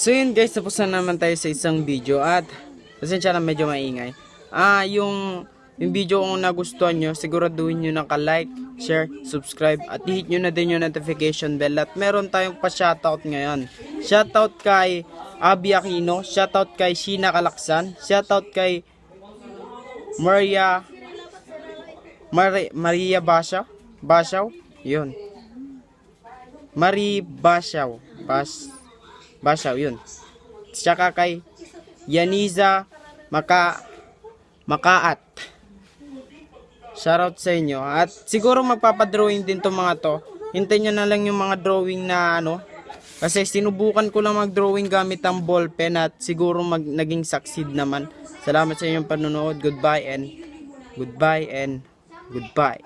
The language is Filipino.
So yun guys, tapos na naman tayo sa isang video at pasensya na medyo maingay. Ah, yung yung video kung nagustuhan nyo, siguraduhin nyo na ka-like, share, subscribe, at hit nyo na din yung notification bell. At meron tayong pa-shoutout ngayon. Shoutout kay Abby Aquino, shoutout kay Sheena Kalaksan, shoutout kay Maria Mari, Maria Bashaw, Bashaw, yun. Marie Bashaw, Bas, Bashaw, yun. Tsaka kay Yaniza Maka, Makaat. Shoutout sa inyo. At siguro magpapadrawing din to mga to. Hintayin nyo na lang yung mga drawing na ano. Kasi sinubukan ko lang mag-drawing gamit ang ballpen at siguro mag, naging succeed naman. Salamat sa inyong panonood. Goodbye and goodbye and goodbye.